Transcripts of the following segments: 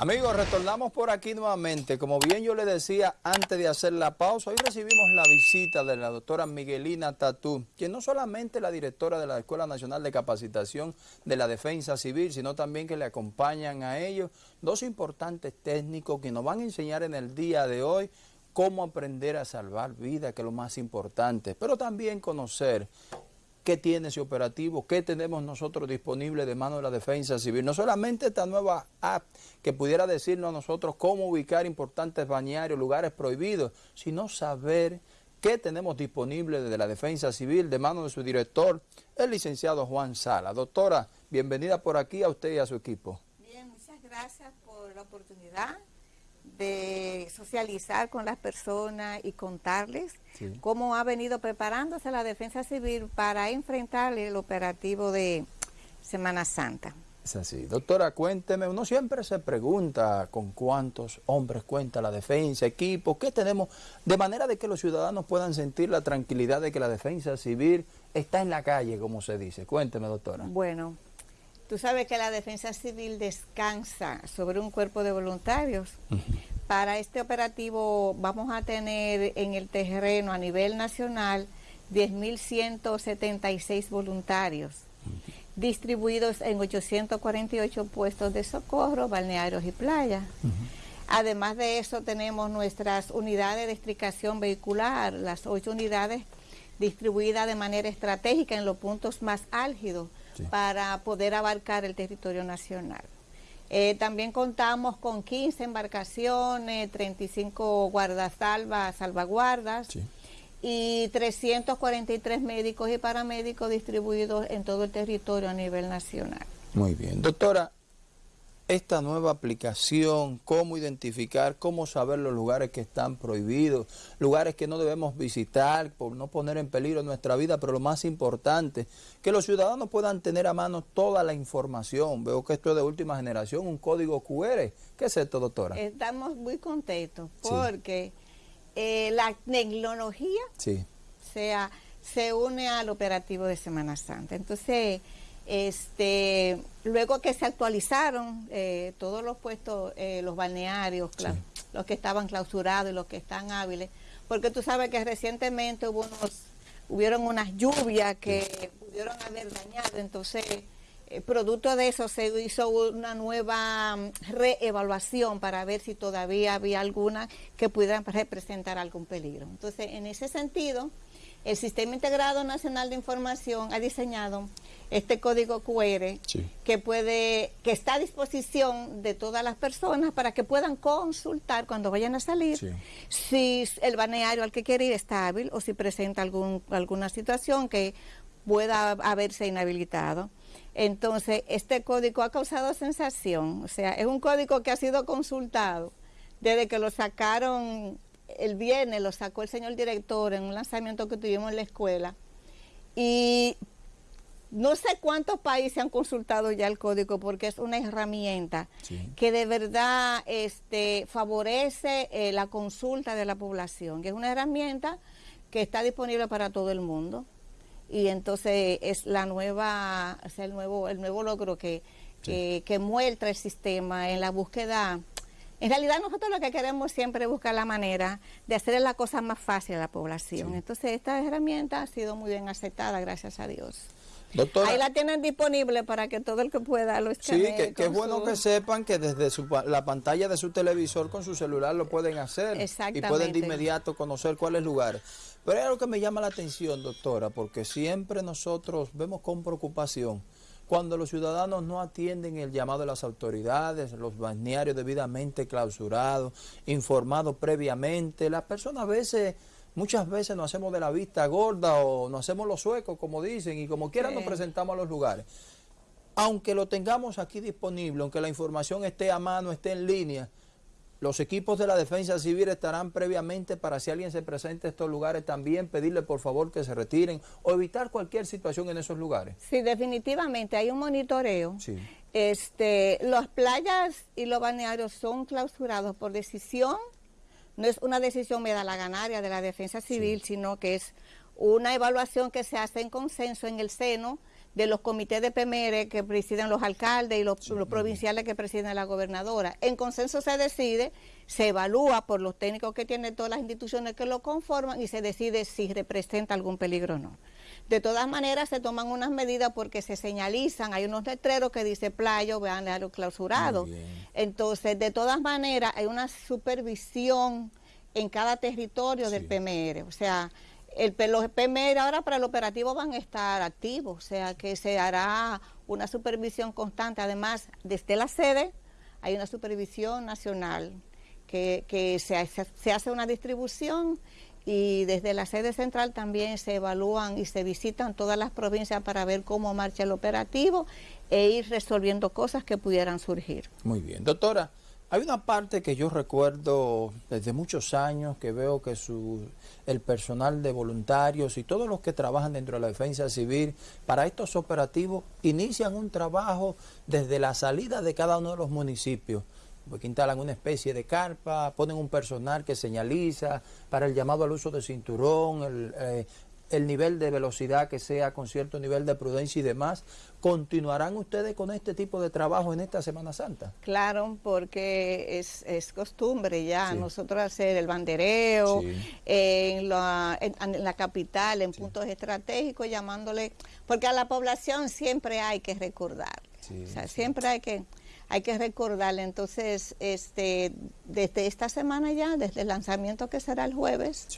Amigos, retornamos por aquí nuevamente. Como bien yo le decía antes de hacer la pausa, hoy recibimos la visita de la doctora Miguelina Tatú, quien no solamente es la directora de la Escuela Nacional de Capacitación de la Defensa Civil, sino también que le acompañan a ellos dos importantes técnicos que nos van a enseñar en el día de hoy cómo aprender a salvar vidas, que es lo más importante, pero también conocer qué tiene ese operativo, qué tenemos nosotros disponible de mano de la defensa civil. No solamente esta nueva app que pudiera decirnos a nosotros cómo ubicar importantes bañarios, lugares prohibidos, sino saber qué tenemos disponible desde la defensa civil de mano de su director, el licenciado Juan Sala. Doctora, bienvenida por aquí a usted y a su equipo. Bien, muchas gracias por la oportunidad de socializar con las personas y contarles cómo ha venido preparándose la defensa civil para enfrentar el operativo de Semana Santa. Es así. Doctora, cuénteme, uno siempre se pregunta con cuántos hombres cuenta la defensa, equipos, qué tenemos, de manera de que los ciudadanos puedan sentir la tranquilidad de que la defensa civil está en la calle, como se dice. Cuénteme, doctora. Bueno, Tú sabes que la defensa civil descansa sobre un cuerpo de voluntarios. Para este operativo vamos a tener en el terreno a nivel nacional 10.176 voluntarios distribuidos en 848 puestos de socorro, balnearios y playas. Además de eso tenemos nuestras unidades de estricación vehicular, las ocho unidades distribuidas de manera estratégica en los puntos más álgidos para poder abarcar el territorio nacional. Eh, también contamos con 15 embarcaciones, 35 guardasalvas, salvaguardas y 343 médicos y paramédicos distribuidos en todo el territorio a nivel nacional. Muy bien. Doctora, esta nueva aplicación, cómo identificar, cómo saber los lugares que están prohibidos, lugares que no debemos visitar por no poner en peligro nuestra vida, pero lo más importante, que los ciudadanos puedan tener a mano toda la información. Veo que esto es de última generación, un código QR. ¿Qué es esto, doctora? Estamos muy contentos porque eh, la tecnología sea, se une al operativo de Semana Santa. Entonces este, luego que se actualizaron eh, todos los puestos, eh, los balnearios, los que estaban clausurados y los que están hábiles, porque tú sabes que recientemente hubo unos, hubieron unas lluvias que pudieron haber dañado, entonces eh, producto de eso se hizo una nueva mm, reevaluación para ver si todavía había alguna que pudiera representar algún peligro. Entonces, en ese sentido, el Sistema Integrado Nacional de Información ha diseñado este código QR que puede que está a disposición de todas las personas para que puedan consultar cuando vayan a salir si el balneario al que quiere ir está hábil o si presenta algún, alguna situación que pueda haberse inhabilitado. Entonces, este código ha causado sensación, o sea, es un código que ha sido consultado desde que lo sacaron el viernes lo sacó el señor director en un lanzamiento que tuvimos en la escuela y no sé cuántos países han consultado ya el código porque es una herramienta que de verdad este, favorece eh, la consulta de la población, que es una herramienta que está disponible para todo el mundo. Y entonces es la nueva, es el nuevo, el nuevo logro que, que, que muestra el sistema en la búsqueda. En realidad nosotros lo que queremos siempre es buscar la manera de hacer la cosa más fácil a la población. Entonces esta herramienta ha sido muy bien aceptada, gracias a Dios. Ahí la tienen disponible para que todo el que pueda lo escanee. Sí, que, es bueno que sepan que desde la pantalla de su televisor con su celular lo pueden hacer. Y pueden de inmediato conocer cuáles lugares. Pero hay algo que me llama la atención, doctora, porque siempre nosotros vemos con preocupación cuando los ciudadanos no atienden el llamado de las autoridades, los balnearios debidamente clausurados, informados previamente, las personas a veces, muchas veces nos hacemos de la vista gorda o nos hacemos los suecos, como dicen, y como quieran nos presentamos a los lugares. Aunque lo tengamos aquí disponible, aunque la información esté a mano, esté en línea, los equipos de la defensa civil estarán previamente para si alguien se presenta en estos lugares también pedirle por favor que se retiren o evitar cualquier situación en esos lugares. Sí, definitivamente hay un monitoreo. Sí. Este, las playas y los balnearios son clausurados por decisión, no es una decisión me da la ganaria de la defensa civil, sino que es una evaluación que se hace en consenso en el seno de los comités de PMR que presiden los alcaldes y los, provinciales que presiden la gobernadora. En consenso se decide, se evalúa por los técnicos que tienen todas las instituciones que lo conforman y se decide si representa algún peligro o no. De todas maneras se toman unas medidas porque se señalizan, hay unos letreros que dice playo, vean lo clausurado. Entonces, de todas maneras, hay una supervisión en cada territorio del PMR. O sea, el, los PMR ahora para el operativo van a estar activos, o sea que se hará una supervisión constante. Además, desde la sede hay una supervisión nacional que, que se, se hace una distribución y desde la sede central también se evalúan y se visitan todas las provincias para ver cómo marcha el operativo e ir resolviendo cosas que pudieran surgir. Muy bien. Doctora, hay una parte que yo recuerdo desde muchos años que veo que su, el personal de voluntarios y todos los que trabajan dentro de la defensa civil para estos operativos inician un trabajo desde la salida de cada uno de los municipios porque instalan una especie de carpa, ponen un personal que señaliza para el llamado al uso de cinturón, el, eh, el nivel de velocidad que sea con cierto nivel de prudencia y demás. ¿Continuarán ustedes con este tipo de trabajo en esta Semana Santa? Claro, porque es, es costumbre ya nosotros hacer el bandereo en, la, en, la capital, en puntos estratégicos, llamándole, porque a la población siempre hay que recordar, o sea, siempre hay que hay que recordarle. Entonces, este, desde esta semana ya, desde el lanzamiento que será el jueves,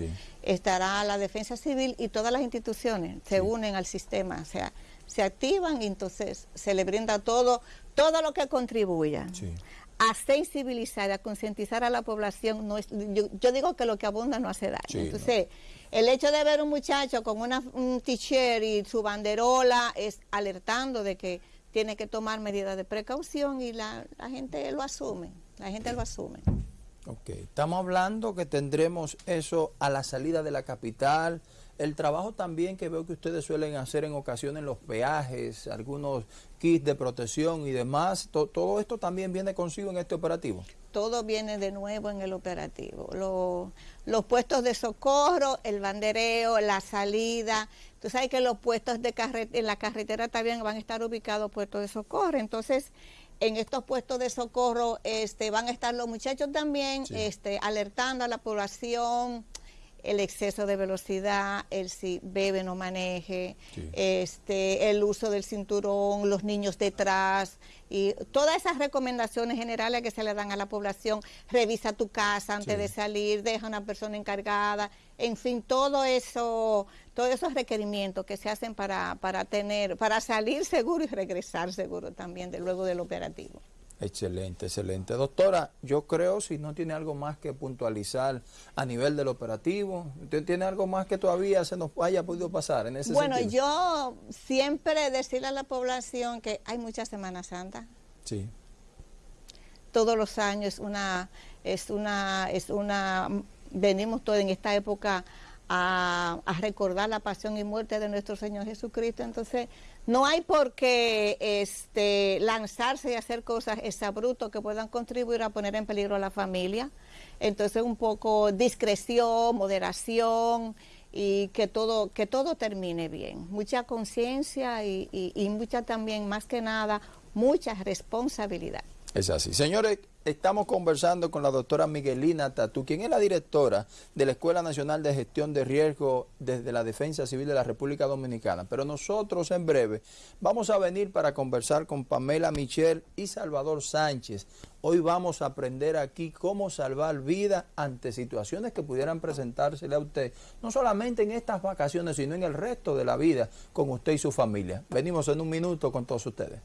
estará la Defensa Civil y todas las instituciones se unen al sistema, o sea, se activan y entonces se le brinda todo, todo lo que contribuya. a sensibilizar, a concientizar a la población. No es, yo, digo que lo que abunda no hace daño. Entonces, el hecho de ver un muchacho con una, un t-shirt y su banderola es alertando de que tiene que tomar medidas de precaución y la, gente lo asume, la gente lo asume. Ok, estamos hablando que tendremos eso a la salida de la capital, el trabajo también que veo que ustedes suelen hacer en ocasiones los peajes, algunos kits de protección y demás, todo esto también viene consigo en este operativo. Todo viene de nuevo en el operativo. los puestos de socorro, el bandereo, la salida. Tú sabes que los puestos de en la carretera también van a estar ubicados puestos de socorro. Entonces, en estos puestos de socorro este, van a estar los muchachos también este, alertando a la población el exceso de velocidad, el si bebe no maneje, este, el uso del cinturón, los niños detrás y todas esas recomendaciones generales que se le dan a la población, revisa tu casa antes de salir, deja una persona encargada, en fin, todo eso, todos esos requerimientos que se hacen para, para tener, para salir seguro y regresar seguro también de, luego del operativo. Excelente, excelente. Doctora, yo creo si no tiene algo más que puntualizar a nivel del operativo, ¿usted tiene algo más que todavía se nos haya podido pasar en ese bueno, sentido? Bueno, yo siempre decirle a la población que hay mucha Semana Santa. Sí. Todos los años una, es una, es una, venimos todos en esta época a, recordar la pasión y muerte de nuestro Señor Jesucristo. Entonces, no hay por qué este, lanzarse y hacer cosas exabrutos que puedan contribuir a poner en peligro a la familia. Entonces, un poco discreción, moderación y que todo, que todo termine bien. Mucha conciencia y, y mucha también, más que nada, mucha responsabilidad. Es así. Señores, estamos conversando con la doctora Miguelina Tatú, quien es la directora de la Escuela Nacional de Gestión de Riesgo desde la Defensa Civil de la República Dominicana. Pero nosotros en breve vamos a venir para conversar con Pamela Michel y Salvador Sánchez. Hoy vamos a aprender aquí cómo salvar vida ante situaciones que pudieran presentársele a usted, no solamente en estas vacaciones, sino en el resto de la vida con usted y su familia. Venimos en un minuto con todos ustedes.